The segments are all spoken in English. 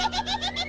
Ha ha ha ha ha!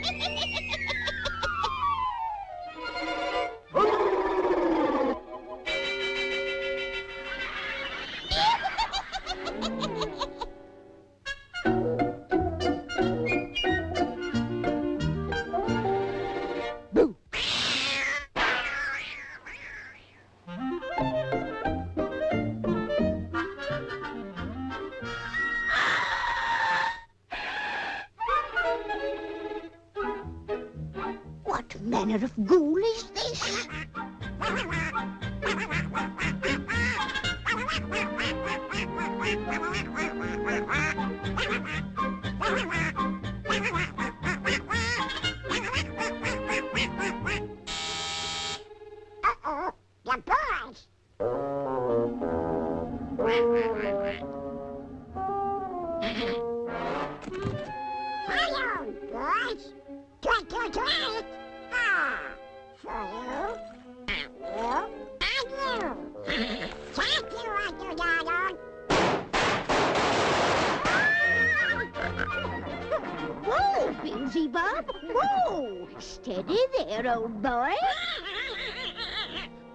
Steady there, old boy.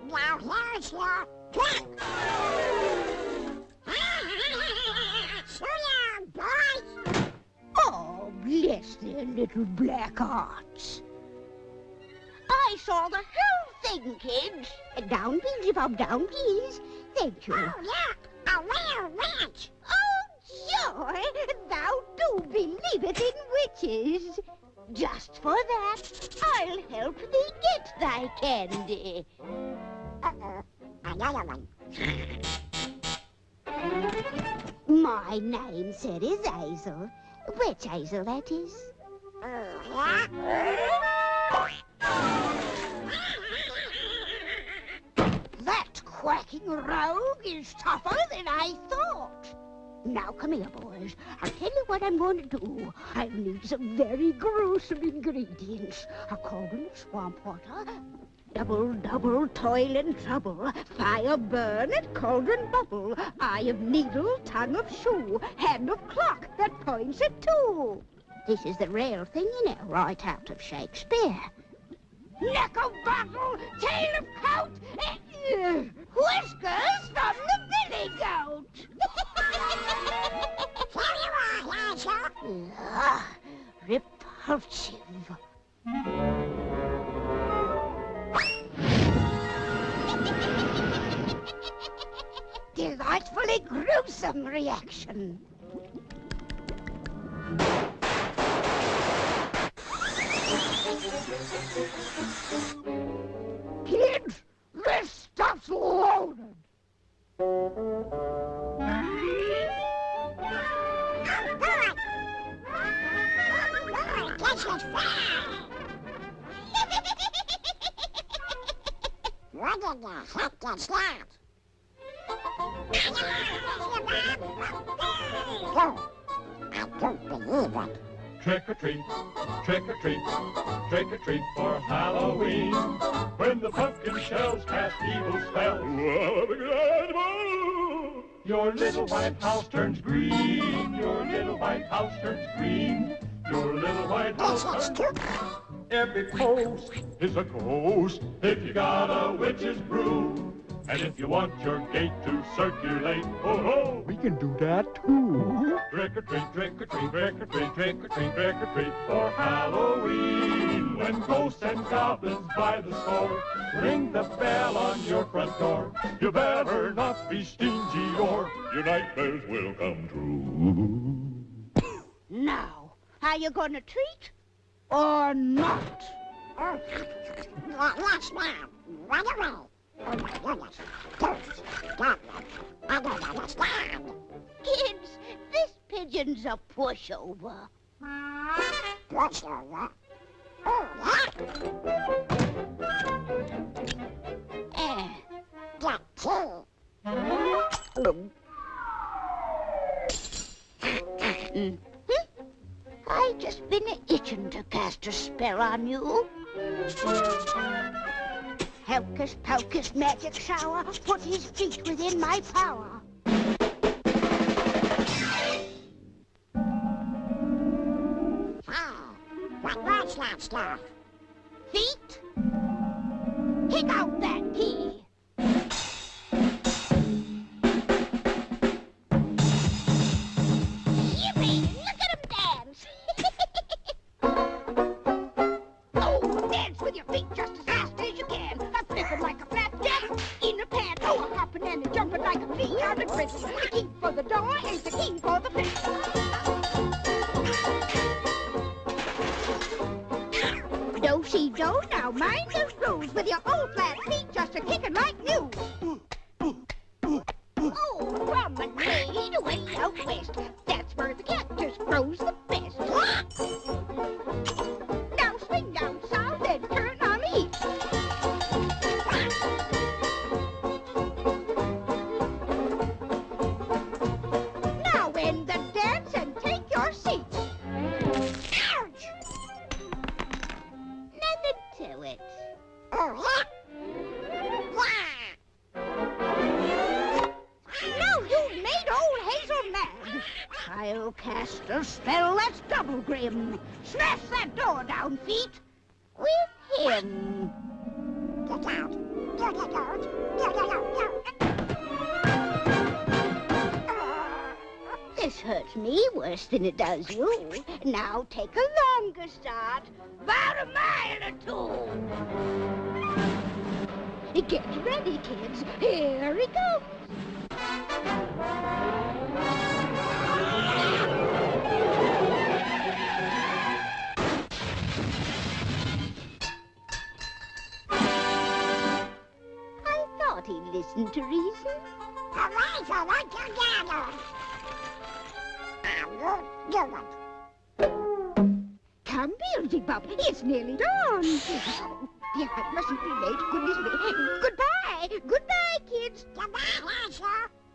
Now here's your trick. So long, boys. Oh, bless their little black hearts. I saw the whole thing, kids. Down, Beelzebub, down, please. Thank you. Oh, look, a real witch. Oh, joy! Thou do believeth in witches. Just for that, I'll help thee get thy candy. Uh-oh, another one. My name, sir, is Hazel. Witch Hazel, that is. That quacking rogue is tougher than I thought. Now, come here, boys. I'll tell you what I'm going to do. I'll need some very gruesome ingredients. A cauldron of swamp water, double, double toil and trouble, fire burn and cauldron bubble, eye of needle, tongue of shoe, hand of clock that points at two. This is the real thing, you know, right out of Shakespeare. Neck of bottle, tail of coat, eh, whiskers from the billy goat. You are, Hazel. Ugh, repulsive. Delightfully gruesome reaction. Kids, this stuff's loaded. Oh, boy. Oh, boy, this is fun. What in the heck is that? Oh, I don't believe it. Trick or treat, trick or treat, trick or treat for Halloween. When the pumpkin shells cast evil spells, your little white house turns green. Your little white house turns green. Your little white house turns Every post is a ghost if you got a witch's brew. And if you want your gate to circulate, oh ho! We can do that too. Trick or treat, trick or treat, trick or treat, trick or treat, trick or treat for Halloween. When ghosts and goblins by the score ring the bell on your front door, you better not be stingy or your nightmares will come true. Now, are you gonna treat or not? Oh, yes, ma'am. Run away. Oh, my goodness. Ghosts, goblins. I don't understand. Kids, this pigeon's a pushover. What's over? Oh, yeah. Eh, Get tea. mhm. I just been itching to cast a spell on you. Hocus Pocus magic shower, put his feet within my power. Ah, what was that stuff? Feet? Kick out that key. Yippee! Look at him dance! oh, dance with your feet just as like a flea on a grid. The key for the door is the key for the flip. Do she do now, mind those rules with your old flat feet just a kicking like new. You. Now take a longer start. About a mile or two. Get ready, kids. Here he goes. I'm good, good one. Come, it's nearly dawn. Oh, dear, I mustn't be late. Goodness me. Goodbye. Goodbye, kids. Goodbye, Hansel.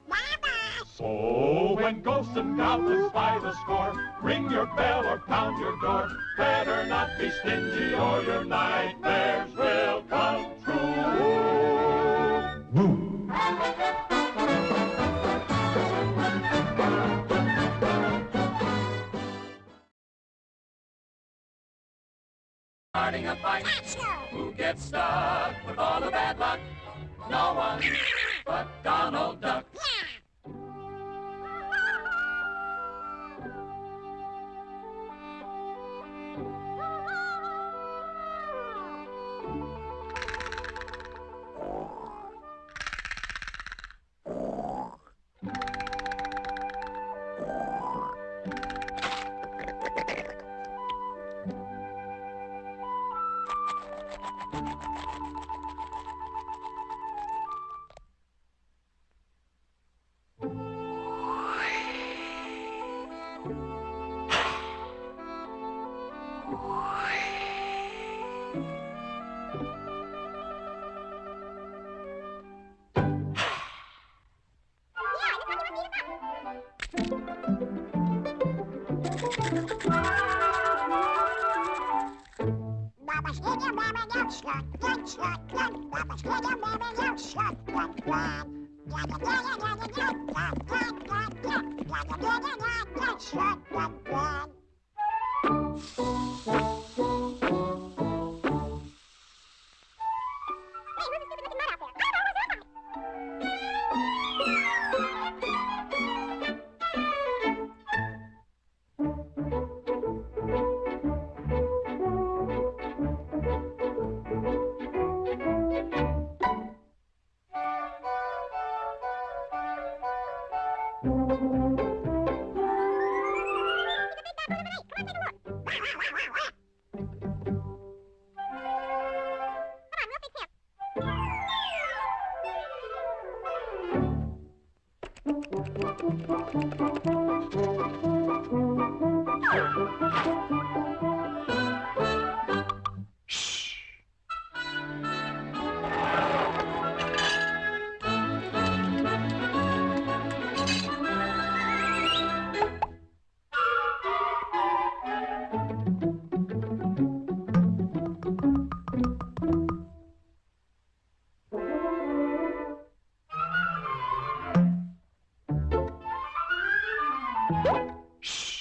Bye-bye. So when ghosts and goblins by the score ring your bell or pound your door, better not be stingy or your nightmares will come true. Starting a fight, who gets stuck with all the bad luck? No one but Donald Duck. Shut up, Shhh.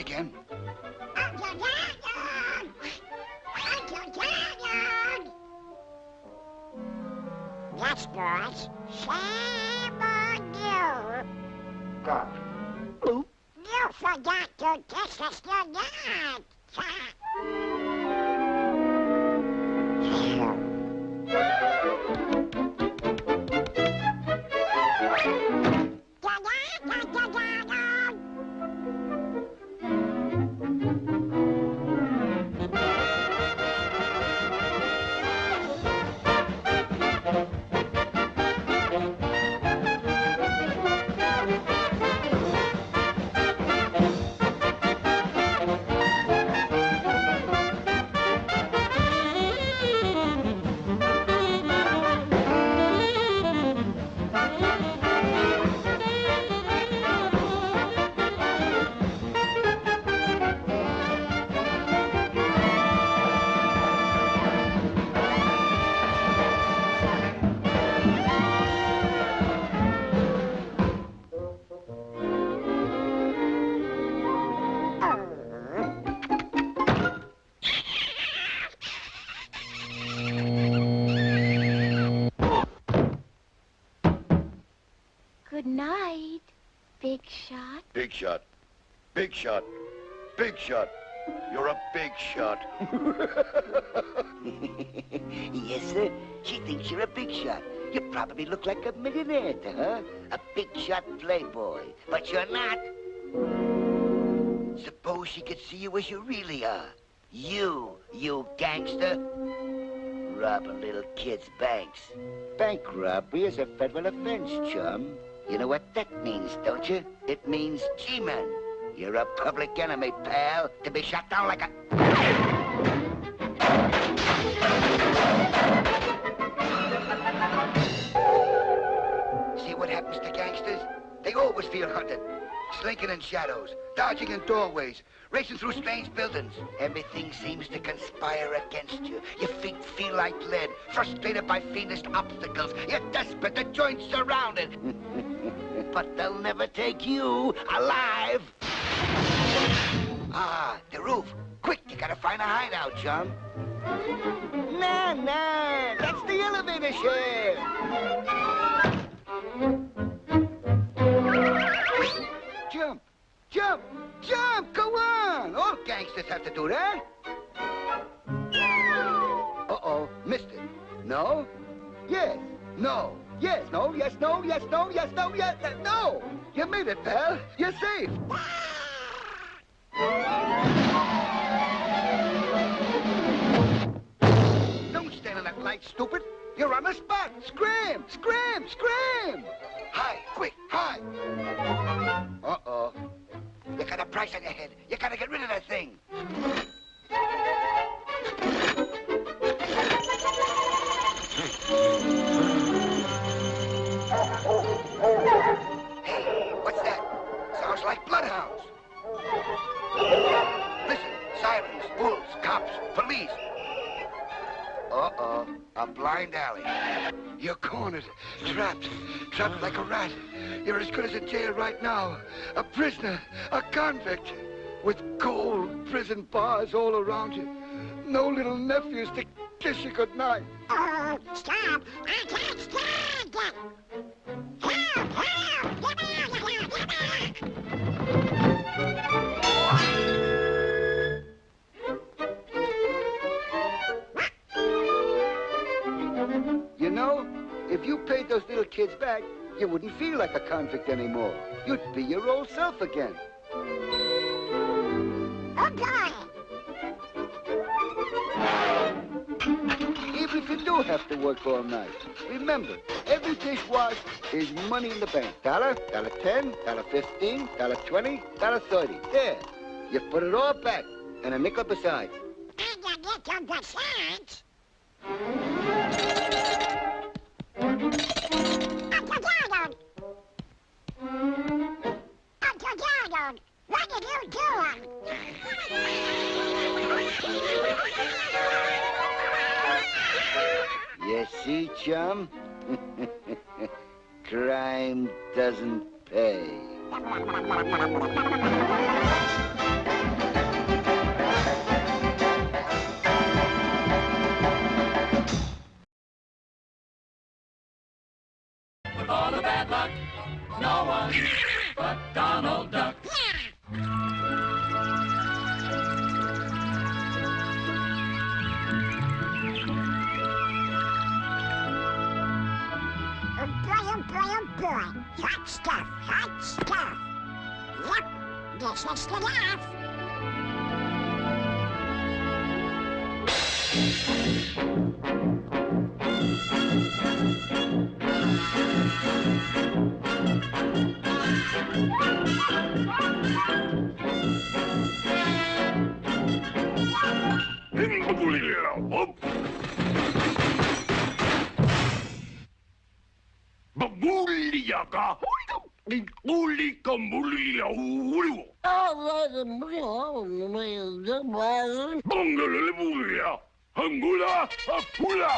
again. Shot. yes, sir. She thinks you're a big shot. You probably look like a millionaire to her. A big shot playboy. But you're not. Suppose she could see you as you really are. You, you gangster. Robbing little kids' banks. Bank robbery is a federal offense, chum. You know what that means, don't you? It means G-man. You're a public enemy, pal, to be shot down like a... See what happens to gangsters? They always feel hunted. Slinking in shadows, dodging in doorways, racing through strange buildings. Everything seems to conspire against you. Your feet feel like lead, frustrated by fiendish obstacles. You're desperate, the joint's surrounded. but they'll never take you alive. Ah, the roof. Quick, you gotta find a hideout, John. Nah, nah, that's the elevator shaft. Jump, jump, jump, go on. All gangsters have to do that. Uh-oh, missed it. No? Yes, no, yes, no, yes, no, yes, no, yes, no, yes, no. You made it, pal. You're safe. Don't stand in that light, stupid. You're on the spot. Scram, scram, scram. Hide, quick, hide. Uh-oh. You got a price on your head. You gotta get rid of that thing. Hey, what's that? Sounds like bloodhounds. Listen, sirens, wolves, cops, police. Uh-oh, a blind alley. You're cornered, trapped, trapped like a rat. You're as good as in jail right now. A prisoner, a convict, with cold prison bars all around you. No little nephews to kiss you goodnight. Oh, stop! I can't stand! Help! Help! Get me if you paid those little kids back, You wouldn't feel like a convict anymore. You'd be your old self again. Oh, boy. Even if you do have to work all night. Remember, every dish washed is money in the bank. Dollar, dollar ten, dollar fifteen, dollar twenty, dollar thirty. There. You put it all back, and a nickel besides. And a little besides. Are you doing? You see, chum? Crime doesn't pay. With all the bad luck, no one but Donald Duck. Hot stuff, hot stuff. Yep, this is the laugh. Babulia ka! Uli ka mulia ulo! Banglalalibulia! Hangula! Hapula!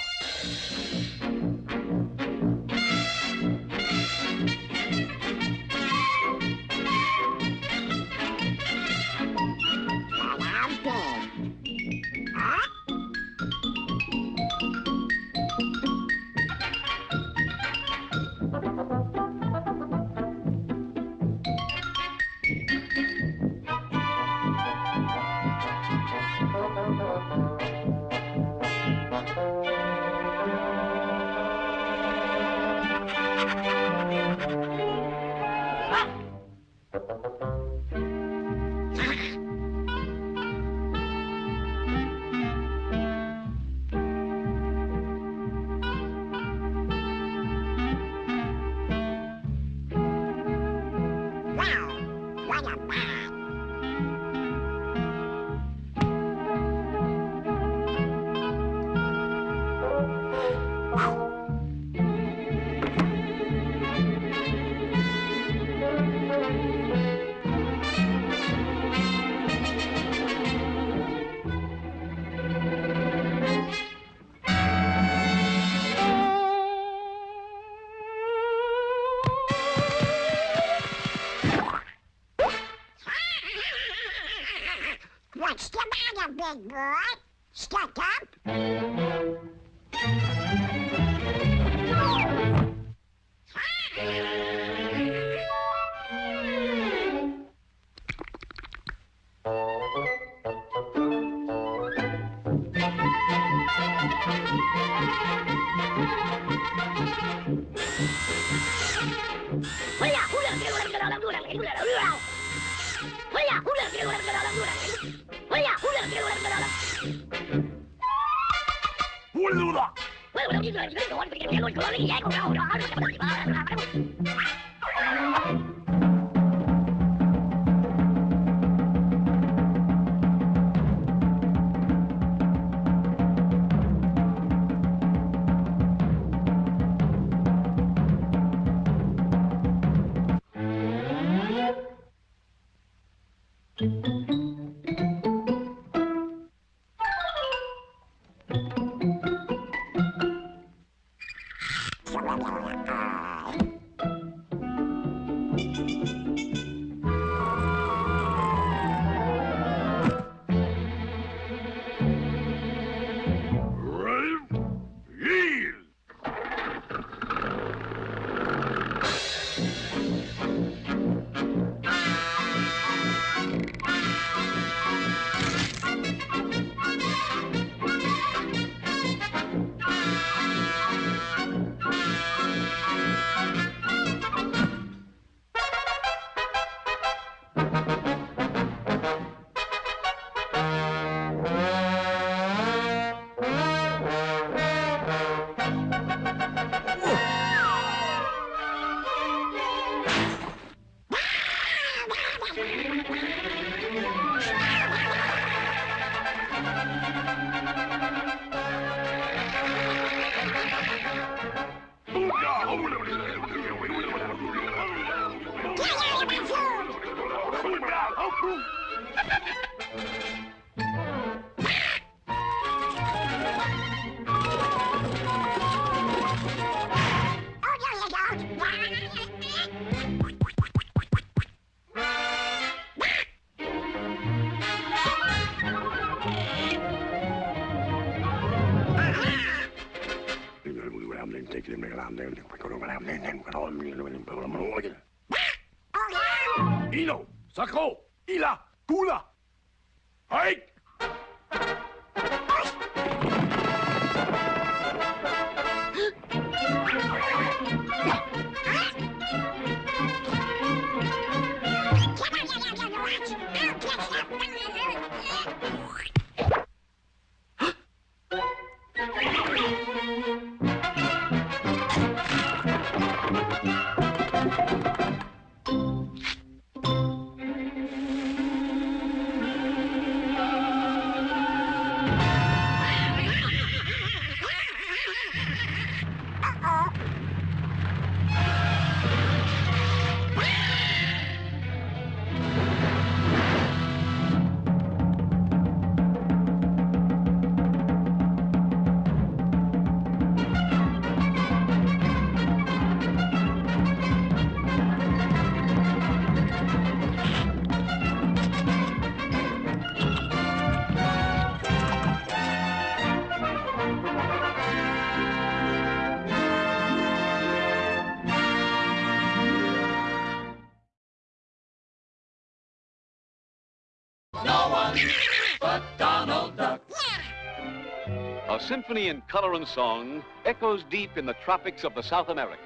Symphony in color and song echoes deep in the tropics of the South Americas.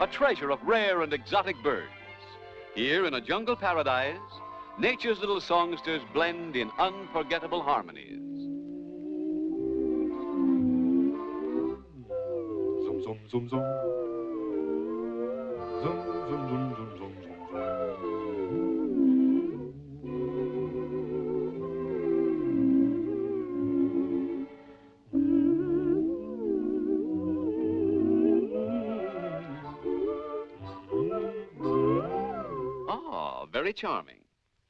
A treasure of rare and exotic birds. Here in a jungle paradise, nature's little songsters blend in unforgettable harmonies. Zum, zum, zum, zum. Zum, zum, zum, zum, charming.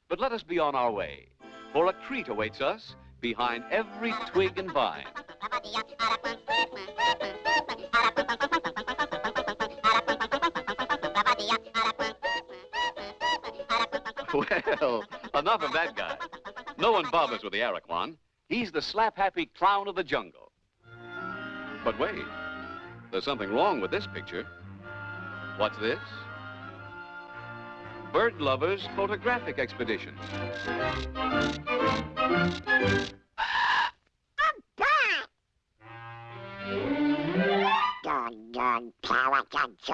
But let us be on our way, for a treat awaits us behind every twig and vine. Well, enough of that guy. No one bothers with the Aracuan. He's the slap-happy clown of the jungle. But wait, there's something wrong with this picture. What's this? Bird Lovers Photographic Expedition. Doggone power cuts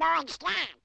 you demons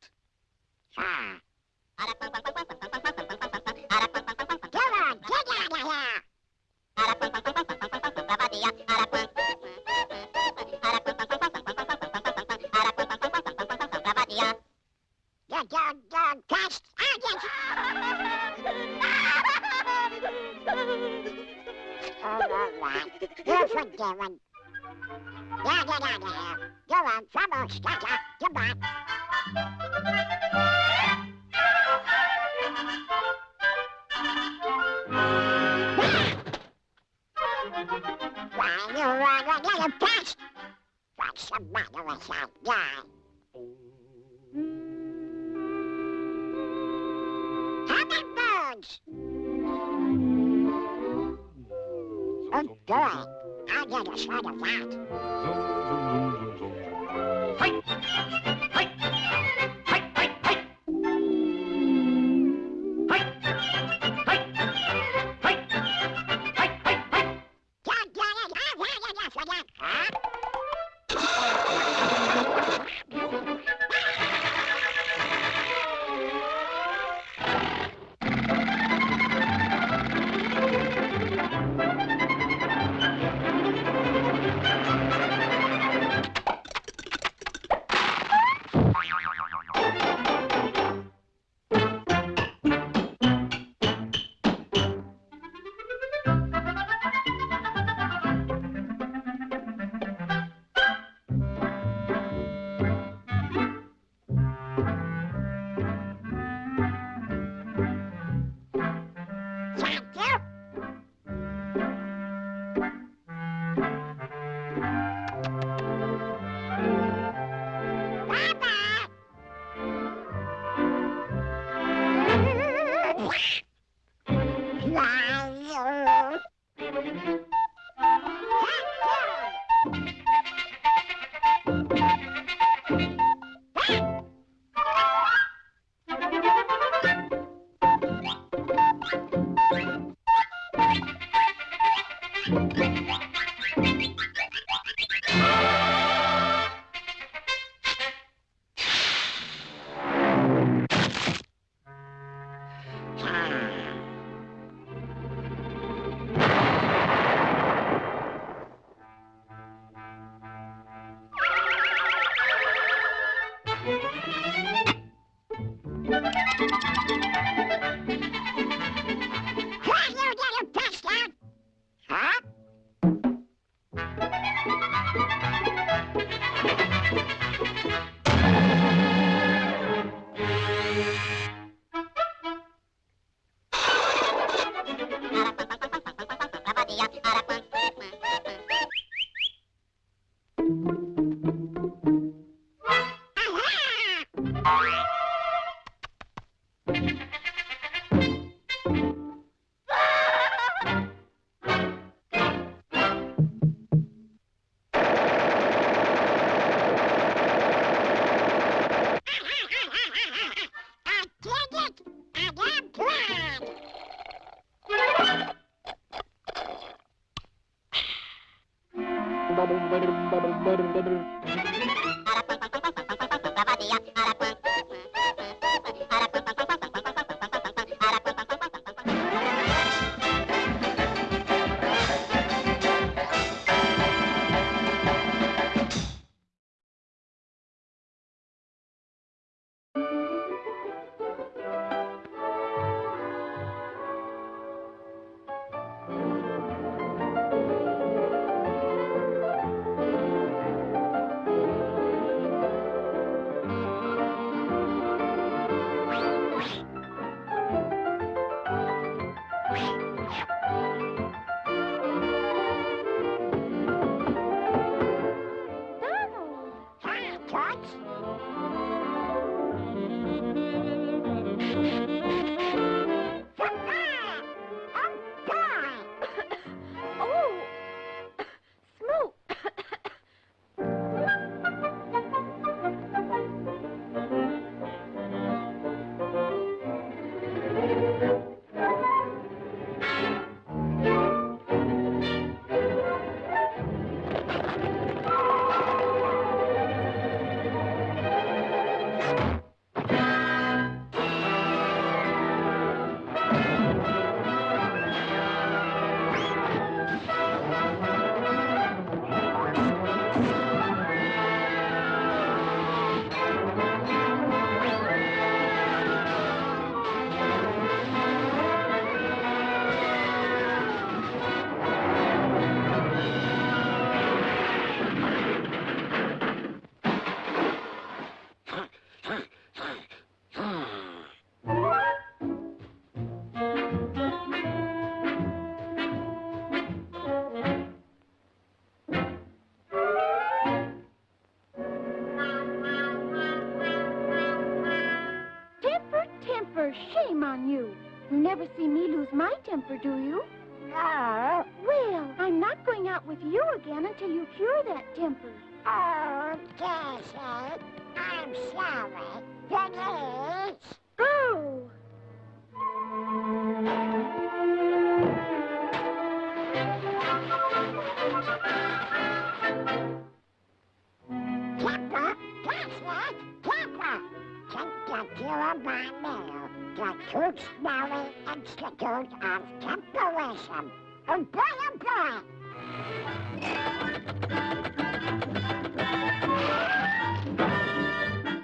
The Institute of Temperism. Oh boy, oh boy.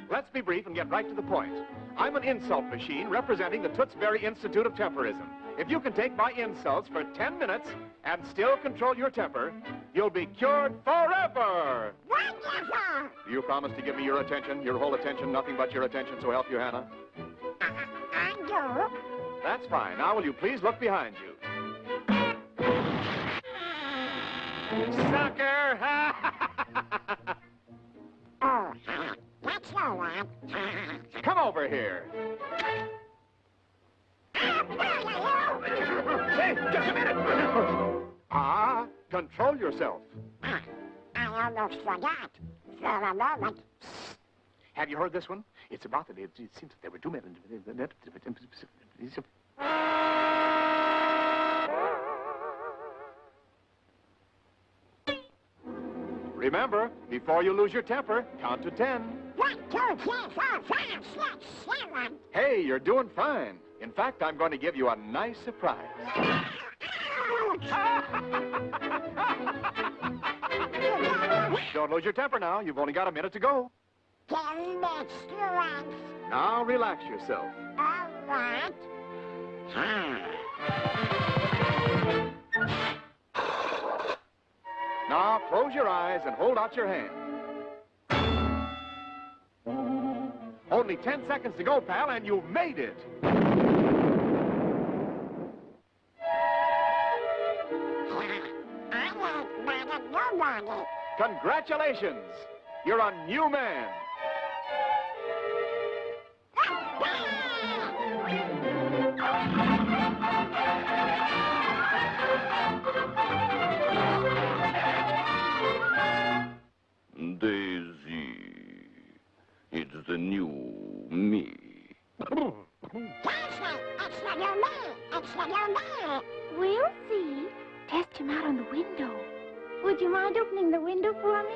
Let's be brief and get right to the point. I'm an insult machine representing the Tootsbury Institute of Temperism. If you can take my insults for 10 minutes and still control your temper, you'll be cured forever. Wonderful. Do you promise to give me your attention, your whole attention, nothing but your attention, so help you, Hannah? That's fine. Now, will you please look behind you? Sucker! oh, that's no one. Come over here. hey, just a minute! ah, control yourself. I almost forgot. For a moment. Have you heard this one? It's about the... It seems that there were two men... Remember, before you lose your temper, count to ten. One, two, three, four, five, six, seven. Hey, you're doing fine. In fact, I'm going to give you a nice surprise. Don't lose your temper now. You've only got a minute to go. Ten minutes. Now relax yourself. Uh, Right. Hmm. Now close your eyes and hold out your hand. Only 10 seconds to go, pal, and you've made it. I won't bother nobody. Congratulations. You're a new man. Daisy, it's the new me. Daisy, it's the new me. It's the new me. We'll see. Test him out on the window. Would you mind opening the window for me?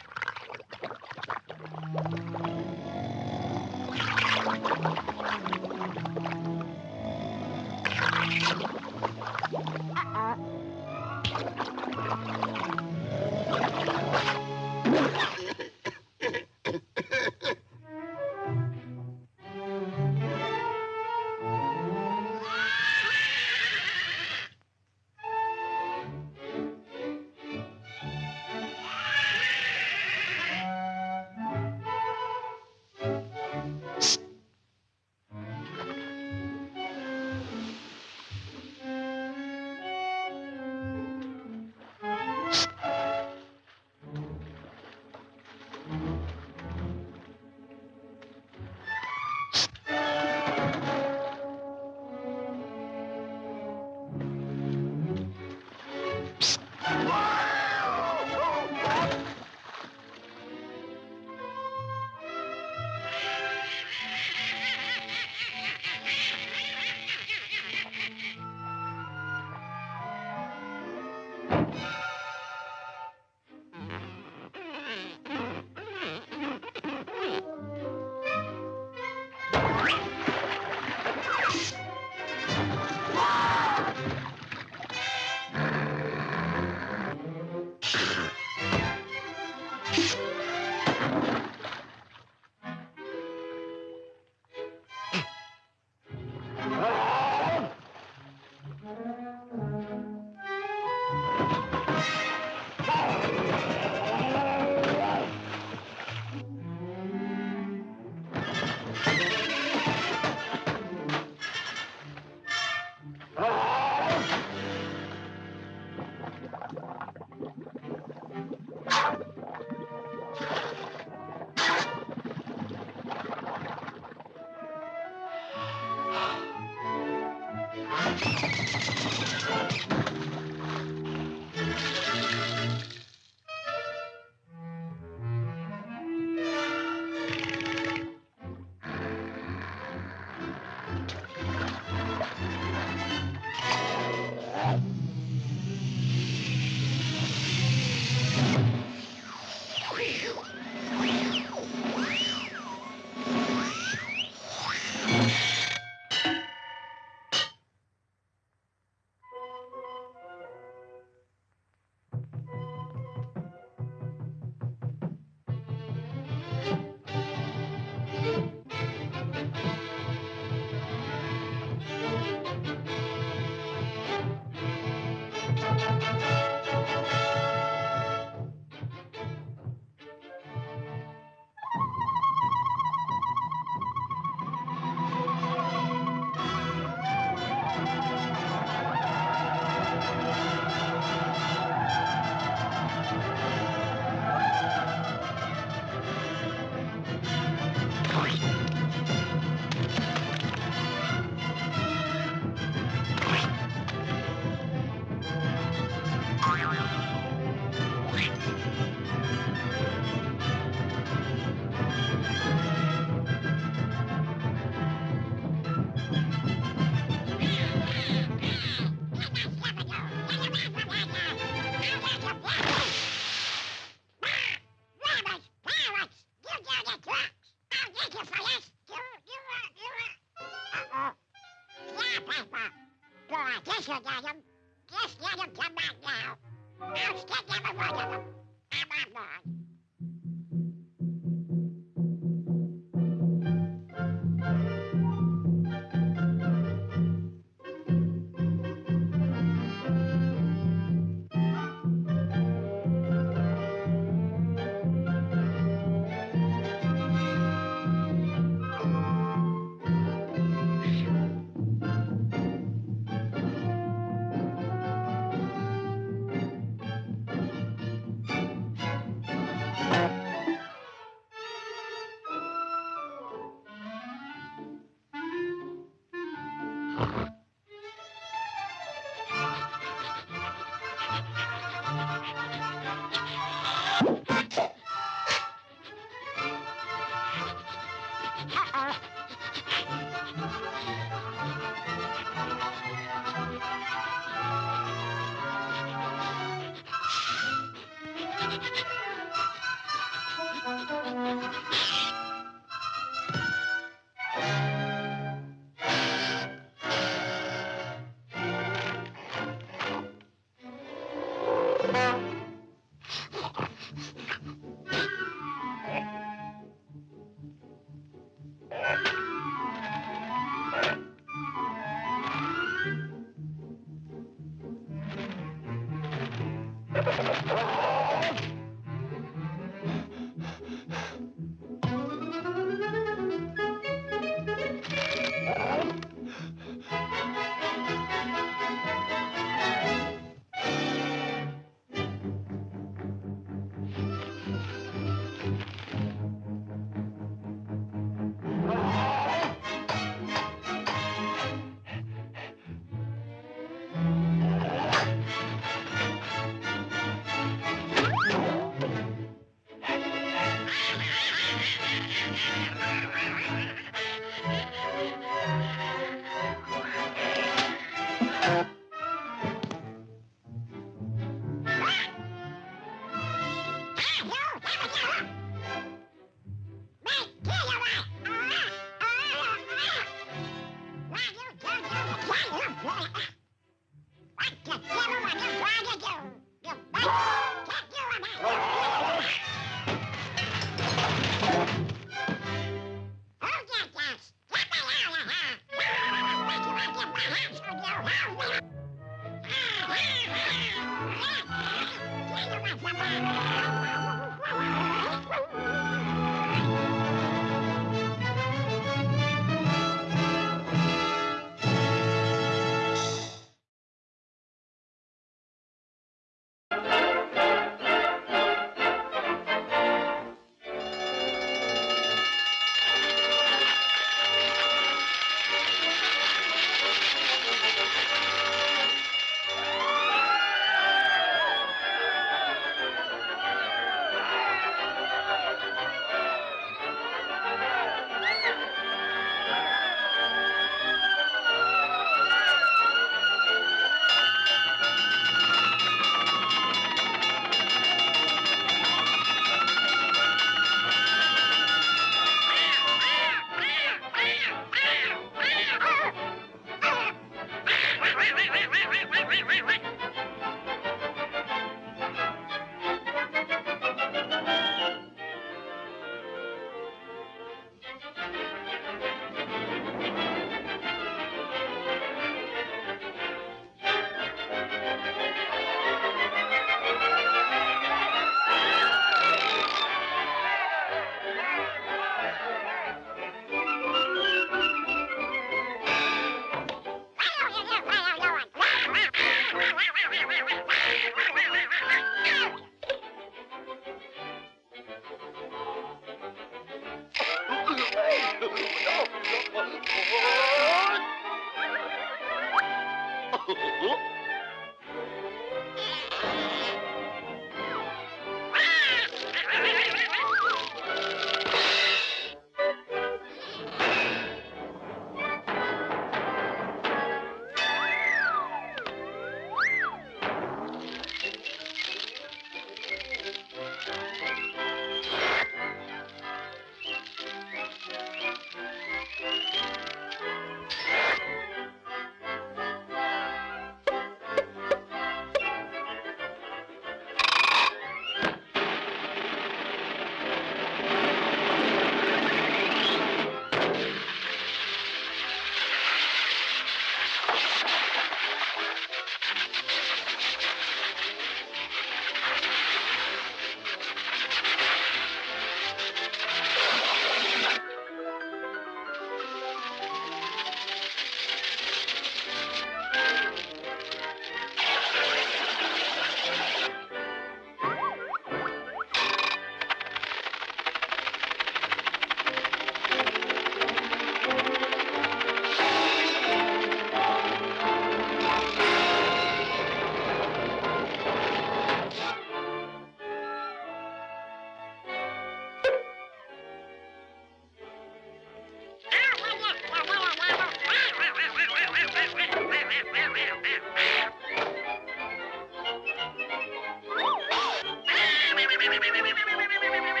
Beep, beep, beep, beep, beep, beep, beep, beep, beep, beep, beep.